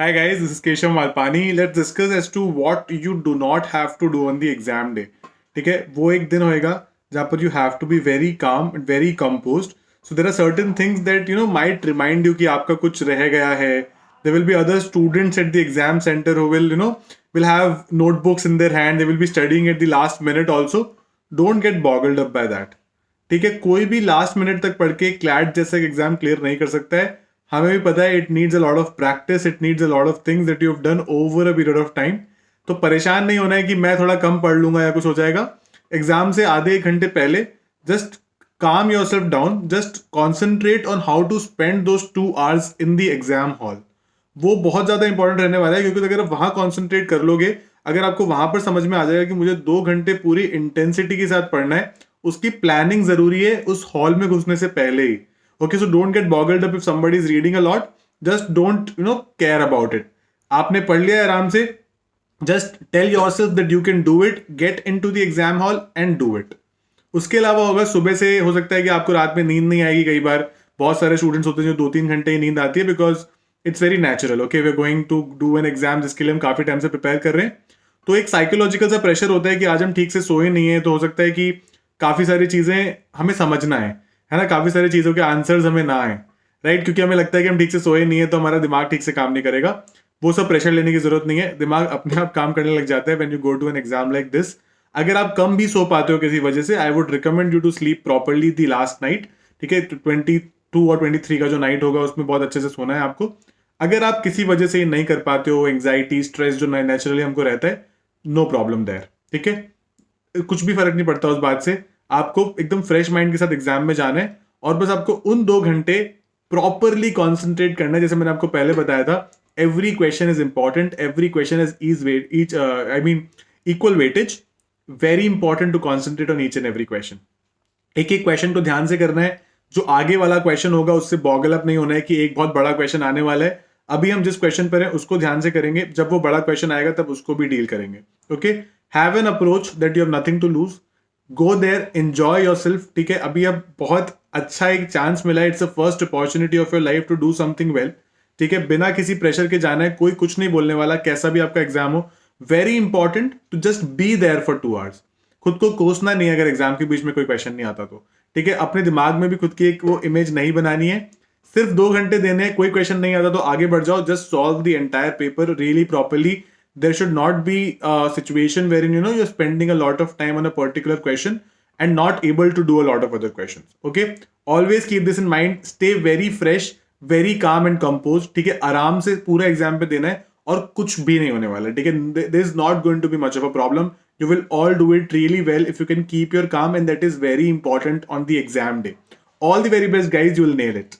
Hi guys, this is Keshav Malpani. Let's discuss as to what you do not have to do on the exam day. ठीक है वो एक दिन होएगा जहाँ पर you have to be very calm and very composed. So there are certain things that you know might remind you कि आपका कुछ रह गया है. There will be other students at the exam center who will you know will have notebooks in their hand. They will be studying at the last minute also. Don't get boggled up by that. ठीक है कोई भी last minute तक पढ़ के CLAT जैसा exam clear नहीं कर सकता है हमें भी पता है it needs a lot of practice it needs a lot of things that you have done over a period of time तो परेशान नहीं होना है कि मैं थोड़ा कम पढ़ लूँगा या कुछ हो जाएगा। एग्ज़ाम से आधे एक घंटे पहले जस्ट काम yourself down just concentrate on how to spend those two hours in the exam hall वो बहुत ज़्यादा इंपॉर्टेंट रहने वाला है क्योंकि अगर आप वहाँ कॉन्सेंट्रेट कर लोगे, अगर आपको वहाँ पर समझ में आ जाएगा कि मुझे दो घंटे पूरी इंटेंसिटी के साथ पढ़ना है, उसकी प्लानिंग ज़रूरी है उस हॉल में घुसने से पहले ही। Okay, so don't get boggled up if somebody is reading a lot. Just don't, you know, care about it. आपने पढ़ लिया आराम से। Just tell yourself that you can do it get into the exam hall and do it उसके अलावा होगा, सुबह से हो सकता है कि आपको रात में नींद नहीं आएगी कई बार। बहुत सारे स्टूडेंट्स होते हैं जो दो तीन घंटे ही नींद आती है because it's very natural okay we going to do an exam जिसके लिए हम काफ़ी टाइम से प्रिपेयर कर रहे हैं। तो एक साइकोलॉजिकल सा प्रेशर होता है कि आज हम ठीक से सोए नहीं है तो हो सकता है कि काफ़ी सारी चीज़ें हमें समझना है। है ना? काफ़ी सारी चीज़ों के आंसर्स हमें ना आए राइट क्योंकि हमें लगता है कि हम ठीक से सोए नहीं है तो हमारा दिमाग ठीक से काम नहीं करेगा। वो सब प्रेशर लेने की ज़रूरत नहीं है। दिमाग अपने आप काम करने लग जाता है when you go to an exam like this अगर आप कम भी सो पाते हो किसी वजह से I would recommend you to sleep properly the last night ठीक है? ट्वेंटी टू और ट्वेंटी थ्री का जो नाइट होगा, उसमें बहुत अच्छे से सोना है आपको। अगर आप किसी वजह से ये नहीं कर पाते हो एंग्जाइटी स्ट्रेस जो नेचुरली हमको रहता है नो प्रॉब्लम देर ठीक है? कुछ भी फ़र्क नहीं पड़ता उस बात से। आपको एकदम फ्रेश माइंड के साथ एग्ज़ाम में जाना है और बस आपको उन दो घंटे प्रॉपरली कॉन्सेंट्रेट करना है, जैसे मैंने आपको पहले बताया था every question is important every question is is weight each I mean equal weightage very important to concentrate on each and every question एक एक क्वेश्चन को ध्यान से करना है, जो आगे वाला क्वेश्चन होगा, उससे बॉगल अप नहीं होना है कि एक बहुत बड़ा क्वेश्चन आने वाला है। अभी हम जिस क्वेश्चन पर हैं, उसको ध्यान से करेंगे, जब वो बड़ा क्वेश्चन आएगा, तब उसको भी डील करेंगे okay have an approach that you have nothing to lose go there enjoy yourself ठीक है? अभी अब बहुत अच्छा एक चांस मिला है it's a first opportunity of your life to do something well ठीक है? बिना किसी प्रेशर के जाना है, कोई कुछ नहीं बोलने वाला, कैसा भी आपका एग्ज़ाम हो very important to just be there for two hours खुद को कोसना नहीं अगर एग्ज़ाम के बीच में कोई क्वेश्चन नहीं आता तो ठीक है? अपने दिमाग में भी खुद की एक वो इमेज नहीं बनानी है। सिर्फ़ दो घंटे देने हैं, कोई क्वेश्चन नहीं आता तो आगे बढ़ जाओ just solve the entire paper really properly there should not be a situation wherein you know you're spending a lot of time on a particular question and not able to do a lot of other questions okay always keep this in mind stay very fresh very calm and composed ठीक है आराम से पूरा exam पे देना है और कुछ भी नहीं होने वाला ठीक है there is not going to be much of a problem you will all do it really well if you can keep your calm and that is very important on the exam day all the very best guys you will nail it